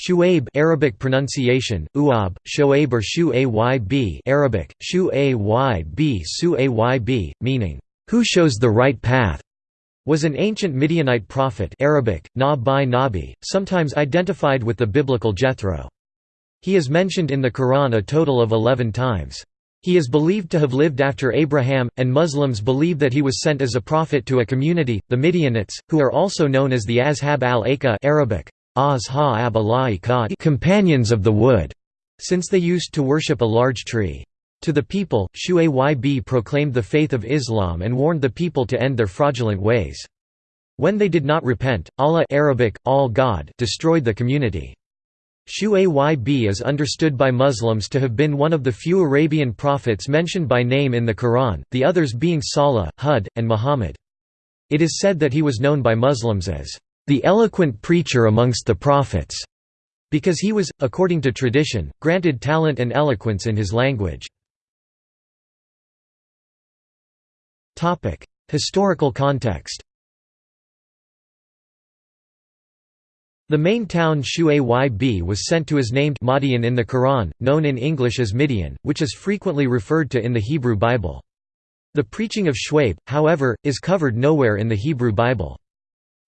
Shu'aib Arabic pronunciation Uab Shoaib or Shu-Ayb Arabic Shu-Ayb Su-Ayb meaning who shows the right path was an ancient Midianite prophet Arabic Na bi Nabi sometimes identified with the biblical Jethro. He is mentioned in the Quran a total of 11 times. He is believed to have lived after Abraham, and Muslims believe that he was sent as a prophet to a community, the Midianites, who are also known as the Ashab al-Aykah Arabic, companions of the wood, since they used to worship a large tree. To the people, Shu'ayb proclaimed the faith of Islam and warned the people to end their fraudulent ways. When they did not repent, Allah Arabic, all God destroyed the community. Shu'ayb is understood by Muslims to have been one of the few Arabian prophets mentioned by name in the Quran, the others being Salih, Hud, and Muhammad. It is said that he was known by Muslims as the eloquent preacher amongst the prophets, because he was, according to tradition, granted talent and eloquence in his language. Historical context The main town Shu'ayb was sent to is named Madian in the Quran, known in English as Midian, which is frequently referred to in the Hebrew Bible. The preaching of Shu'aib, however, is covered nowhere in the Hebrew Bible.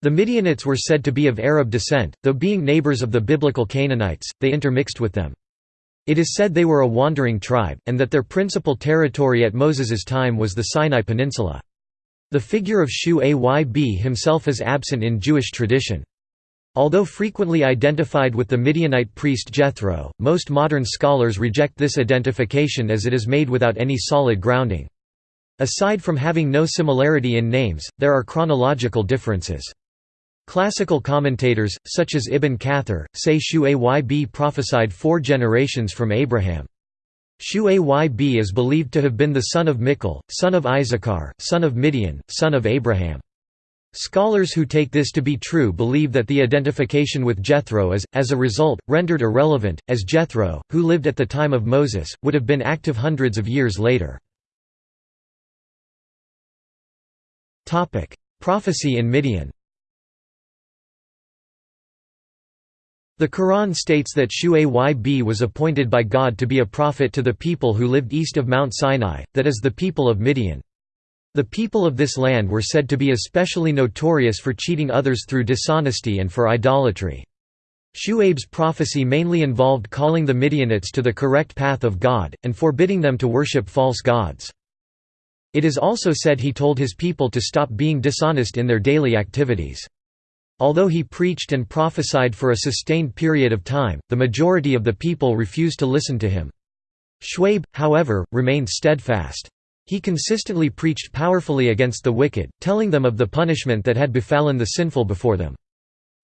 The Midianites were said to be of Arab descent, though being neighbors of the biblical Canaanites, they intermixed with them. It is said they were a wandering tribe, and that their principal territory at Moses's time was the Sinai Peninsula. The figure of Shu-Ayb himself is absent in Jewish tradition. Although frequently identified with the Midianite priest Jethro, most modern scholars reject this identification as it is made without any solid grounding. Aside from having no similarity in names, there are chronological differences. Classical commentators, such as Ibn Kathir, say Shu-Ayb prophesied four generations from Abraham. Shu-Ayb is believed to have been the son of Michal, son of Issachar, son of Midian, son of Abraham. Scholars who take this to be true believe that the identification with Jethro is, as a result, rendered irrelevant, as Jethro, who lived at the time of Moses, would have been active hundreds of years later. Prophecy in Midian The Quran states that Shu-Ayb was appointed by God to be a prophet to the people who lived east of Mount Sinai, that is the people of Midian. The people of this land were said to be especially notorious for cheating others through dishonesty and for idolatry. Shu'aib's prophecy mainly involved calling the Midianites to the correct path of God, and forbidding them to worship false gods. It is also said he told his people to stop being dishonest in their daily activities. Although he preached and prophesied for a sustained period of time, the majority of the people refused to listen to him. Shu'aib, however, remained steadfast. He consistently preached powerfully against the wicked, telling them of the punishment that had befallen the sinful before them.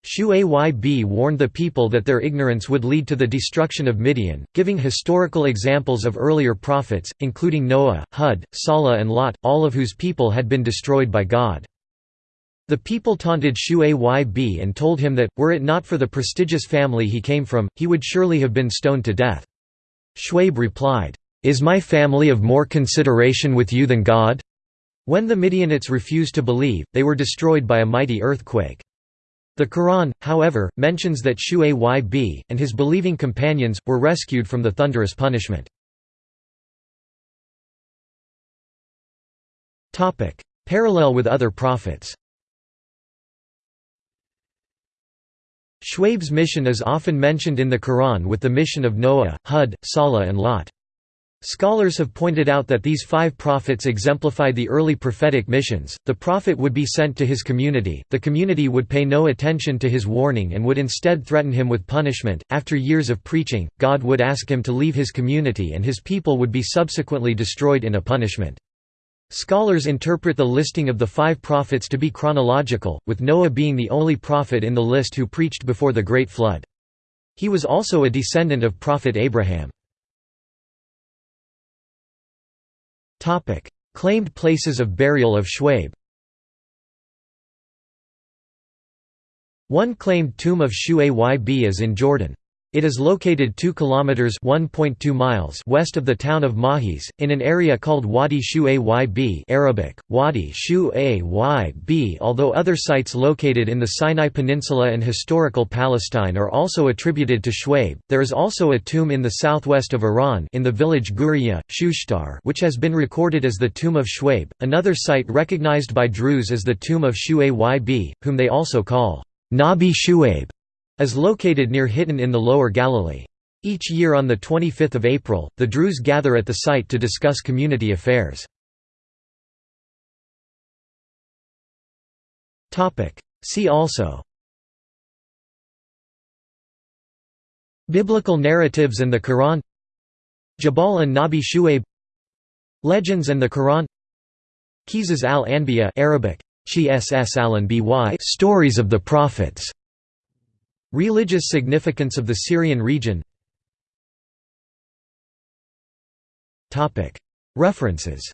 Shu-Ayb warned the people that their ignorance would lead to the destruction of Midian, giving historical examples of earlier prophets, including Noah, Hud, Salah and Lot, all of whose people had been destroyed by God. The people taunted Shu-Ayb and told him that, were it not for the prestigious family he came from, he would surely have been stoned to death. Shu'aib replied, is my family of more consideration with you than God? When the Midianites refused to believe, they were destroyed by a mighty earthquake. The Quran, however, mentions that Shu-Ayb, and his believing companions, were rescued from the thunderous punishment. Parallel with other prophets Shu'aib's mission is often mentioned in the Quran with the mission of Noah, Hud, Salah and Lot. Scholars have pointed out that these five prophets exemplify the early prophetic missions. The prophet would be sent to his community, the community would pay no attention to his warning and would instead threaten him with punishment. After years of preaching, God would ask him to leave his community and his people would be subsequently destroyed in a punishment. Scholars interpret the listing of the five prophets to be chronological, with Noah being the only prophet in the list who preached before the Great Flood. He was also a descendant of Prophet Abraham. Claimed places of burial of Shu'aib One claimed tomb of Shu-Ayb is in Jordan. It is located 2 kilometers (1.2 miles) west of the town of Mahis in an area called Wadi Shu Ayb Arabic Wadi Shu Ayb. Although other sites located in the Sinai Peninsula and historical Palestine are also attributed to Shuaib, there is also a tomb in the southwest of Iran in the village Guriya, Shushtar, which has been recorded as the tomb of Shuaib. Another site recognized by Druze as the tomb of Shu Ayb, whom they also call Nabi Shuaib is located near Hittin in the Lower Galilee. Each year on 25 April, the Druze gather at the site to discuss community affairs. See also Biblical narratives and the Quran Jabal an-Nabi Shuaib Legends and the Quran Qisas al-Anbiya Arabic Stories of the Prophets Religious significance of the Syrian region. References